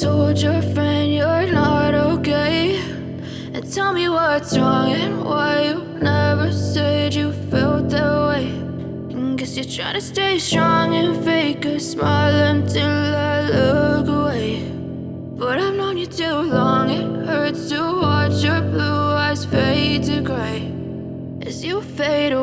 told your friend you're not okay. And tell me what's wrong and why you never said you felt that way. And Guess you're trying to stay strong and fake a smile until I look away. But I've known you too long, it hurts to watch your blue eyes fade to gray. As you fade away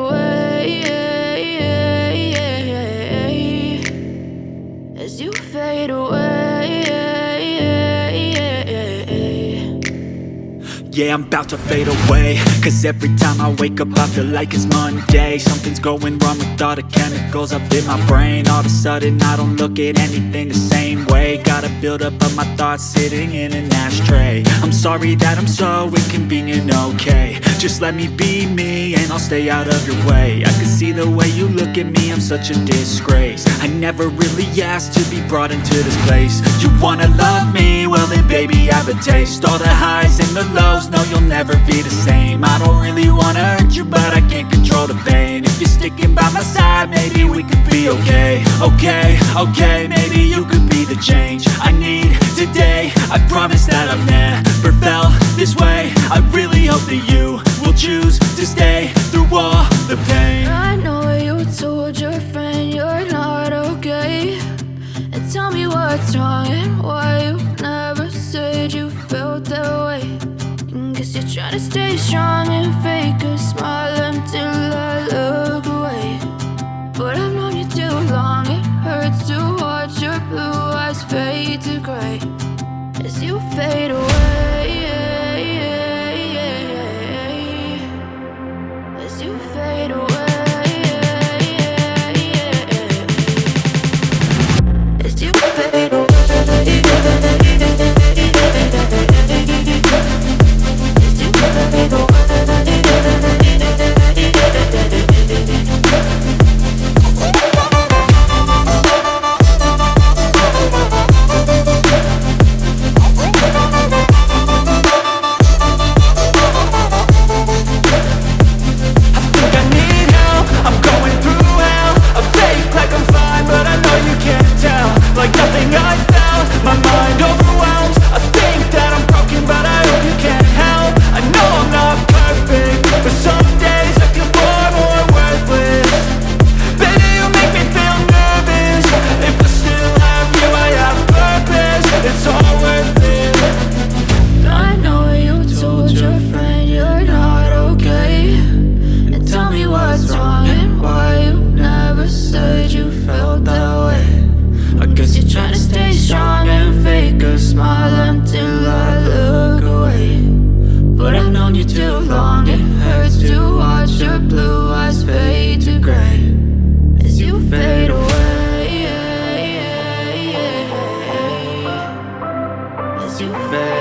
Yeah, I'm about to fade away. Cause every time I wake up I feel like it's Monday. Something's going wrong with all the chemicals up in my brain. All of a sudden I don't look at anything the same way. Gotta build up of my thoughts sitting in an ashtray. I'm sorry that I'm so inconvenient, okay. Just let me be me and I'll stay out of your way. I can see the way you look at me, I'm such a disgrace. I never really asked to be brought into this place. You wanna love me? Well then baby I have a taste. All the highs and the lows, no you'll never be the same. I don't really wanna hurt you but I can't control the pain. If you're sticking by my side maybe we could be okay. Okay, okay, maybe you could be the change I need today. I promise that I've never felt this way. I really hope that you trying to stay strong and fake a smile until I look away. But I've known you too long, it hurts to watch your blue eyes fade to gray. As you fade away As you fade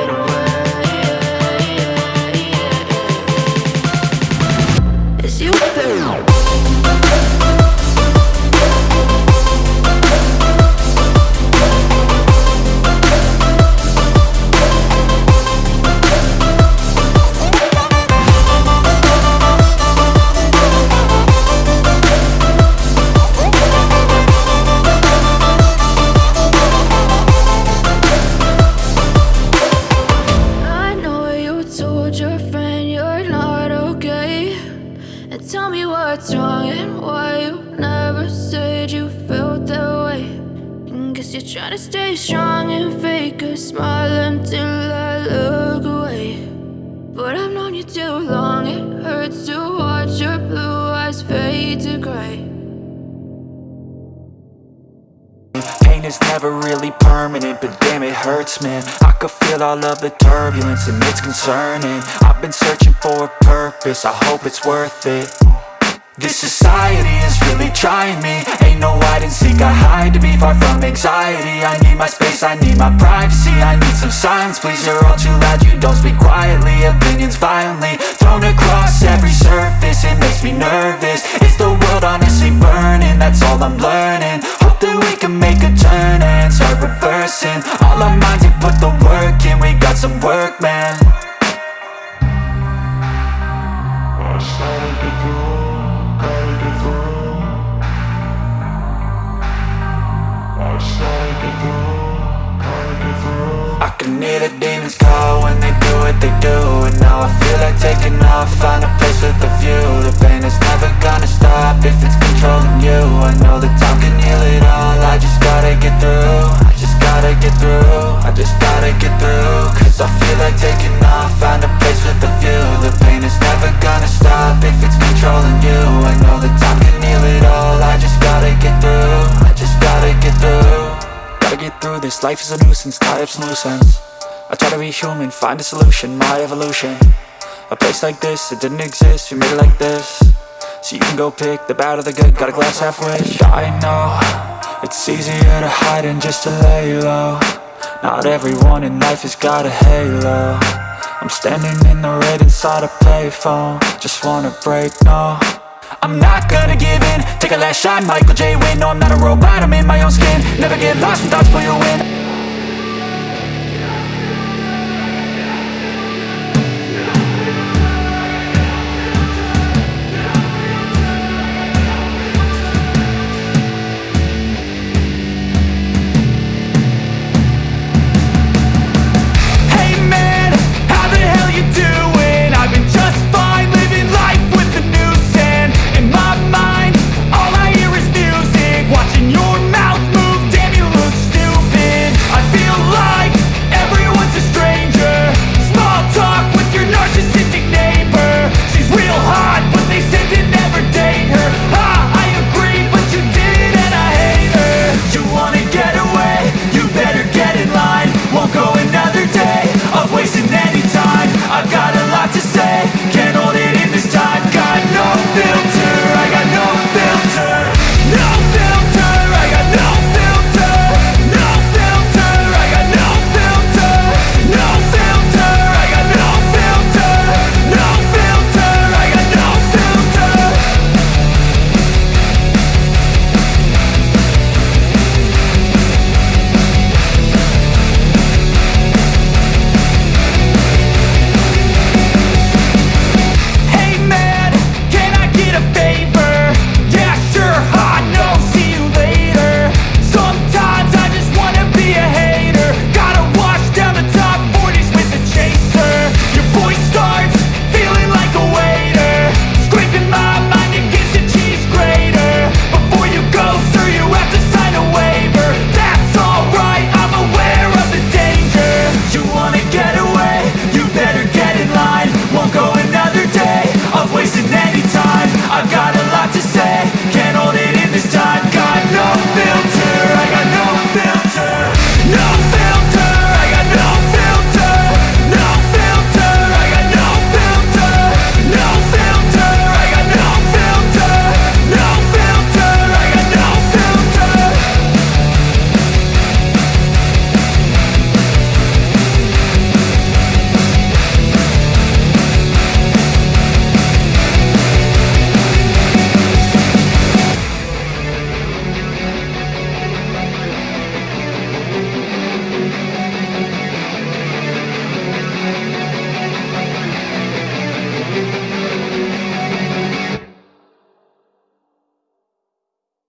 tell me what's wrong and why you never said you felt that way. Guess you're trying to stay strong and fake a smile until I look away. But I've known you too long, it hurts to watch your blue eyes fade to gray. Pain is never really permanent, but damn it hurts man. I could feel all of the turbulence and it's concerning. I've been searching for a purpose, I hope it's worth it This society is really trying me. Ain't no hide and seek, I hide to be far from anxiety. I need my space, I need my privacy I need some silence, please, you're all too loud You don't speak quietly, opinions violently Thrown across every surface, it makes me nervous. Is the world honestly burning? That's all I'm learning friends call when they do what they do. And now I feel like taking off, find a place with a view. The pain is never gonna stop if it's controlling you. I know that time can heal it all, I just gotta get through. I just gotta get through, I just gotta get through. Cause I feel like taking off, find a place with a view. The pain is never gonna stop if it's controlling you. I know that time can heal it all, I just gotta get through I just gotta get through. Gotta get through this, life is a nuisance, tie up some loose ends I try to be human, find a solution, my evolution. A place like this, it didn't exist, we made it like this. So you can go pick the bad or the good, got a glass half wish. I know, it's easier to hide than just to lay low. Not everyone in life has got a halo. I'm standing in the red inside a payphone. Just wanna break, no. I'm not gonna give in. Take a last shot, Michael J. Win No, I'm not a robot, I'm in my own skin. Never get lost when thoughts pull you in